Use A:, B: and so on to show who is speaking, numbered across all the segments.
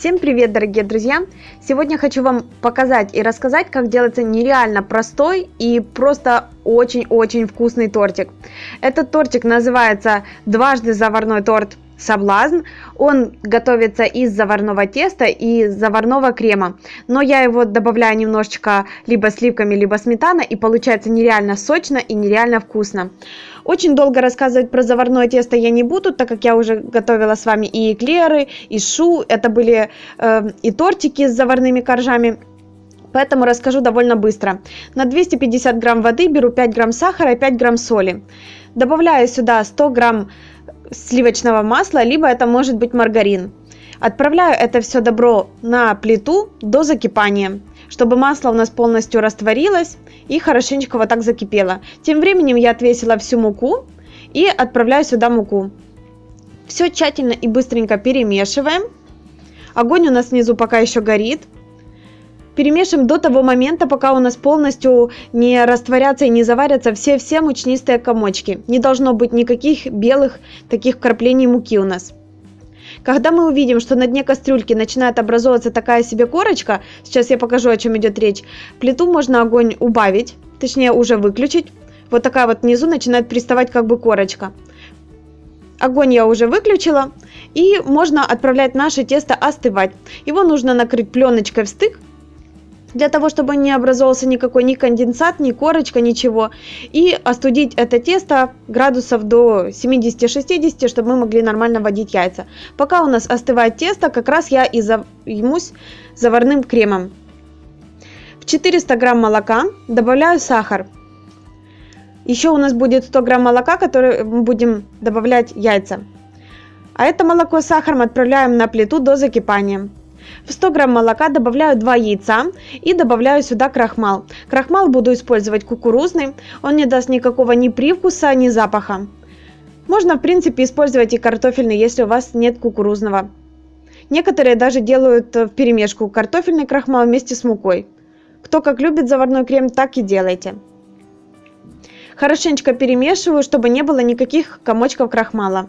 A: Всем привет, дорогие друзья! Сегодня хочу вам показать и рассказать, как делается нереально простой и просто очень-очень вкусный тортик. Этот тортик называется дважды заварной торт соблазн. Он готовится из заварного теста и заварного крема. Но я его добавляю немножечко либо сливками, либо сметаной, и получается нереально сочно и нереально вкусно. Очень долго рассказывать про заварное тесто я не буду, так как я уже готовила с вами и эклеры, и шу. Это были э, и тортики с заварными коржами. Поэтому расскажу довольно быстро. На 250 грамм воды беру 5 грамм сахара и 5 грамм соли. Добавляю сюда 100 грамм сливочного масла, либо это может быть маргарин. Отправляю это все добро на плиту до закипания, чтобы масло у нас полностью растворилось и хорошенечко вот так закипело. Тем временем я отвесила всю муку и отправляю сюда муку. Все тщательно и быстренько перемешиваем. Огонь у нас внизу пока еще горит. Перемешиваем до того момента, пока у нас полностью не растворятся и не заварятся все-все мучнистые комочки. Не должно быть никаких белых таких вкраплений муки у нас. Когда мы увидим, что на дне кастрюльки начинает образовываться такая себе корочка, сейчас я покажу, о чем идет речь, плиту можно огонь убавить, точнее уже выключить. Вот такая вот внизу начинает приставать как бы корочка. Огонь я уже выключила. И можно отправлять наше тесто остывать. Его нужно накрыть пленочкой в стык для того, чтобы не образовался никакой ни конденсат, ни корочка, ничего. И остудить это тесто градусов до 70-60, чтобы мы могли нормально вводить яйца. Пока у нас остывает тесто, как раз я и займусь заварным кремом. В 400 грамм молока добавляю сахар. Еще у нас будет 100 грамм молока, который мы будем добавлять яйца. А это молоко с сахаром отправляем на плиту до закипания. В 100 грамм молока добавляю 2 яйца и добавляю сюда крахмал. Крахмал буду использовать кукурузный, он не даст никакого ни привкуса, ни запаха. Можно в принципе использовать и картофельный, если у вас нет кукурузного. Некоторые даже делают в перемешку картофельный крахмал вместе с мукой. Кто как любит заварной крем, так и делайте. Хорошенечко перемешиваю, чтобы не было никаких комочков крахмала.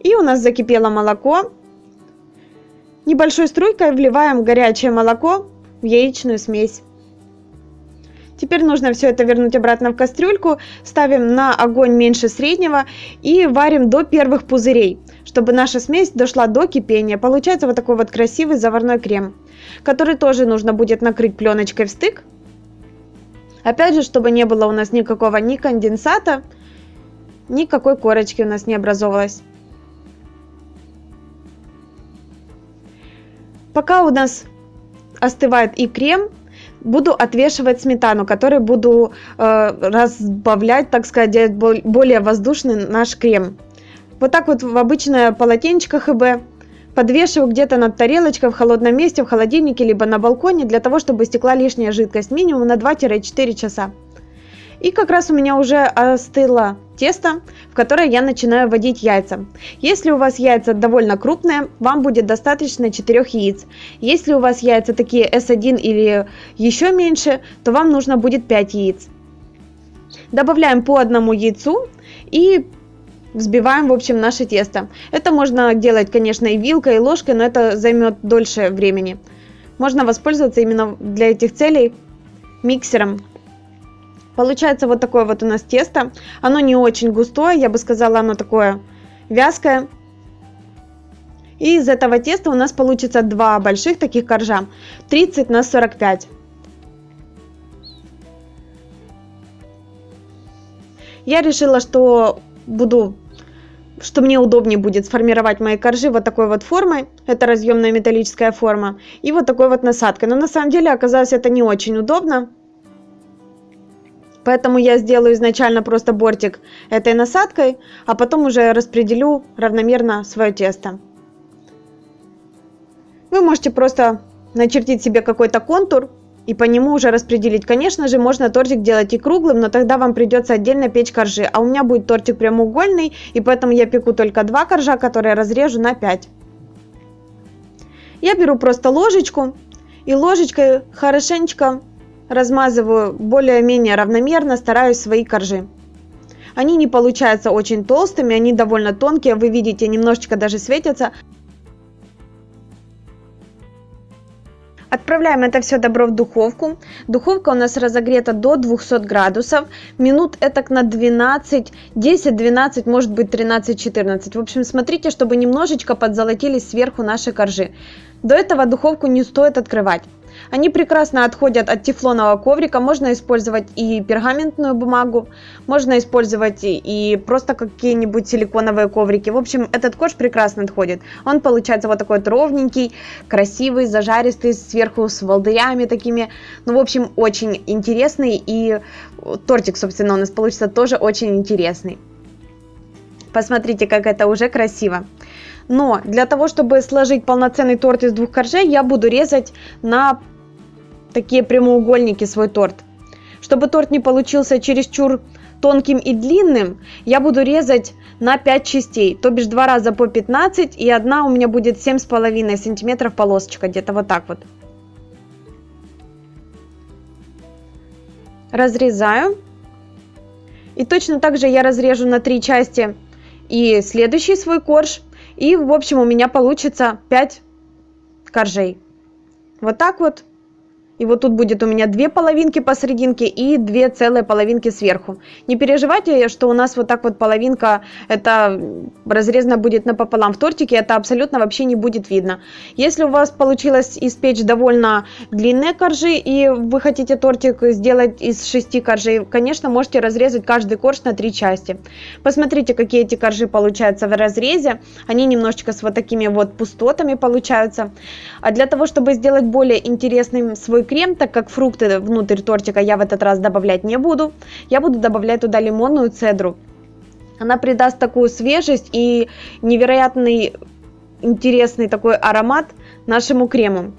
A: И у нас закипело молоко. Небольшой струйкой вливаем горячее молоко в яичную смесь. Теперь нужно все это вернуть обратно в кастрюльку, ставим на огонь меньше среднего и варим до первых пузырей, чтобы наша смесь дошла до кипения. Получается вот такой вот красивый заварной крем, который тоже нужно будет накрыть пленочкой в стык. Опять же, чтобы не было у нас никакого ни конденсата, никакой корочки у нас не образовалось. Пока у нас остывает и крем, буду отвешивать сметану, которой буду э, разбавлять, так сказать, делать более воздушный наш крем. Вот так вот в обычное полотенечко ХБ подвешиваю где-то над тарелочкой в холодном месте, в холодильнике, либо на балконе, для того, чтобы стекла лишняя жидкость, минимум на 2-4 часа. И как раз у меня уже остыло тесто, в которое я начинаю вводить яйца. Если у вас яйца довольно крупные, вам будет достаточно 4 яиц. Если у вас яйца такие S1 или еще меньше, то вам нужно будет 5 яиц. Добавляем по одному яйцу и взбиваем, в общем, наше тесто. Это можно делать, конечно, и вилкой, и ложкой, но это займет дольше времени. Можно воспользоваться именно для этих целей миксером Получается вот такое вот у нас тесто. Оно не очень густое, я бы сказала, оно такое вязкое. И из этого теста у нас получится два больших таких коржа. 30 на 45. Я решила, что буду что мне удобнее будет сформировать мои коржи вот такой вот формой, это разъемная металлическая форма, и вот такой вот насадкой. Но на самом деле оказалось это не очень удобно, Поэтому я сделаю изначально просто бортик этой насадкой, а потом уже распределю равномерно свое тесто. Вы можете просто начертить себе какой-то контур и по нему уже распределить. Конечно же, можно тортик делать и круглым, но тогда вам придется отдельно печь коржи. А у меня будет тортик прямоугольный, и поэтому я пеку только два коржа, которые разрежу на 5. Я беру просто ложечку и ложечкой хорошенечко размазываю более-менее равномерно, стараюсь свои коржи. Они не получаются очень толстыми, они довольно тонкие, вы видите, немножечко даже светятся. Отправляем это все добро в духовку. Духовка у нас разогрета до 200 градусов. Минут это на 12, 10-12, может быть 13-14. В общем, смотрите, чтобы немножечко подзолотились сверху наши коржи. До этого духовку не стоит открывать. Они прекрасно отходят от тефлонового коврика, можно использовать и пергаментную бумагу, можно использовать и просто какие-нибудь силиконовые коврики. В общем, этот корж прекрасно отходит. Он получается вот такой вот ровненький, красивый, зажаристый, сверху с волдырями такими. Ну, в общем, очень интересный и тортик, собственно, у нас получится тоже очень интересный. Посмотрите, как это уже красиво. Но для того, чтобы сложить полноценный торт из двух коржей, я буду резать на такие прямоугольники свой торт. Чтобы торт не получился чересчур тонким и длинным, я буду резать на 5 частей, то бишь 2 раза по 15, и одна у меня будет 7,5 сантиметров полосочка, где-то вот так вот. Разрезаю. И точно так же я разрежу на 3 части и следующий свой корж. И в общем у меня получится 5 коржей. Вот так вот. И вот тут будет у меня две половинки посерединке и две целые половинки сверху. Не переживайте, что у нас вот так вот половинка, это разрезана будет напополам в тортике, это абсолютно вообще не будет видно. Если у вас получилось испечь довольно длинные коржи и вы хотите тортик сделать из шести коржей, конечно, можете разрезать каждый корж на три части. Посмотрите, какие эти коржи получаются в разрезе. Они немножечко с вот такими вот пустотами получаются. А для того, чтобы сделать более интересным свой крем, так как фрукты внутрь тортика я в этот раз добавлять не буду, я буду добавлять туда лимонную цедру. Она придаст такую свежесть и невероятный интересный такой аромат нашему крему.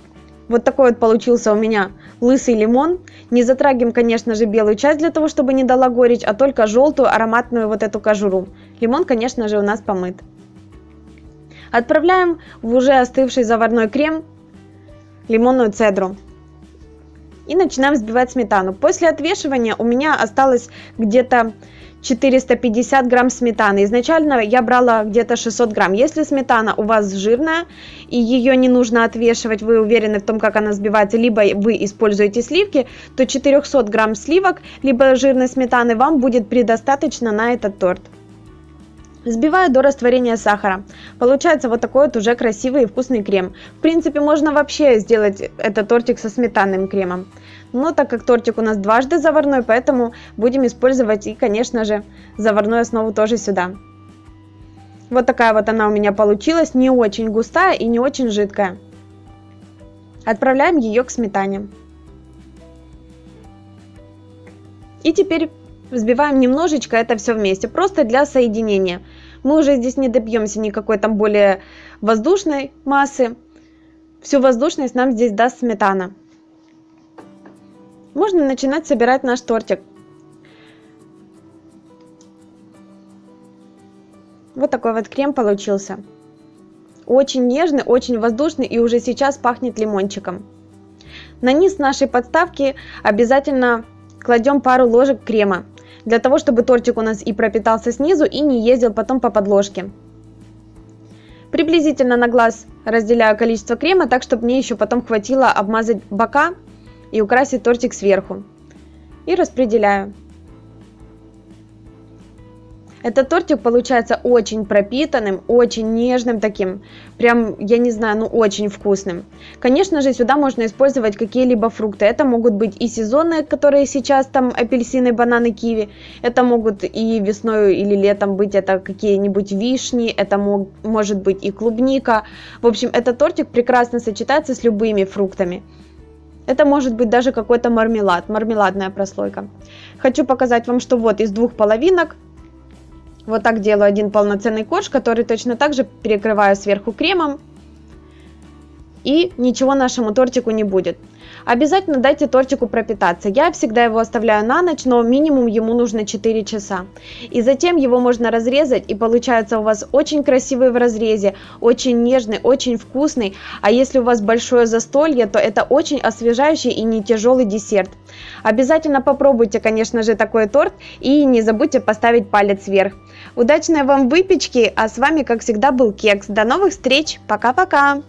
A: Вот такой вот получился у меня лысый лимон. Не затрагиваем, конечно же, белую часть для того, чтобы не дала горечь, а только желтую ароматную вот эту кожуру. Лимон, конечно же, у нас помыт. Отправляем в уже остывший заварной крем лимонную цедру и начинаем взбивать сметану. После отвешивания у меня осталось где-то 450 грамм сметаны. Изначально я брала где-то 600 грамм. Если сметана у вас жирная и ее не нужно отвешивать, вы уверены в том, как она взбивается, либо вы используете сливки, то 400 грамм сливок, либо жирной сметаны вам будет предостаточно на этот торт. Взбиваю до растворения сахара. Получается вот такой вот уже красивый и вкусный крем. В принципе, можно вообще сделать этот тортик со сметанным кремом. Но так как тортик у нас дважды заварной, поэтому будем использовать и, конечно же, заварную основу тоже сюда. Вот такая вот она у меня получилась, не очень густая и не очень жидкая. Отправляем ее к сметане. И теперь взбиваем немножечко это все вместе, просто для соединения. Мы уже здесь не добьемся никакой там более воздушной массы. Всю воздушность нам здесь даст сметана. Можно начинать собирать наш тортик. Вот такой вот крем получился. Очень нежный, очень воздушный и уже сейчас пахнет лимончиком. На низ нашей подставки обязательно кладем пару ложек крема для того, чтобы тортик у нас и пропитался снизу, и не ездил потом по подложке. Приблизительно на глаз разделяю количество крема, так чтобы мне еще потом хватило обмазать бока и украсить тортик сверху. И распределяю. Этот тортик получается очень пропитанным, очень нежным таким, прям, я не знаю, ну очень вкусным. Конечно же, сюда можно использовать какие-либо фрукты. Это могут быть и сезонные, которые сейчас там апельсины, бананы, киви. Это могут и весной или летом быть это какие-нибудь вишни, это мог, может быть и клубника. В общем, этот тортик прекрасно сочетается с любыми фруктами. Это может быть даже какой-то мармелад, мармеладная прослойка. Хочу показать вам, что вот из двух половинок вот так делаю один полноценный корж, который точно так же перекрываю сверху кремом. И ничего нашему тортику не будет. Обязательно дайте тортику пропитаться. Я всегда его оставляю на ночь, но минимум ему нужно 4 часа. И затем его можно разрезать, и получается у вас очень красивый в разрезе, очень нежный, очень вкусный. А если у вас большое застолье, то это очень освежающий и не тяжелый десерт. Обязательно попробуйте, конечно же, такой торт и не забудьте поставить палец вверх. Удачной вам выпечки, а с вами, как всегда, был Кекс. До новых встреч, пока-пока!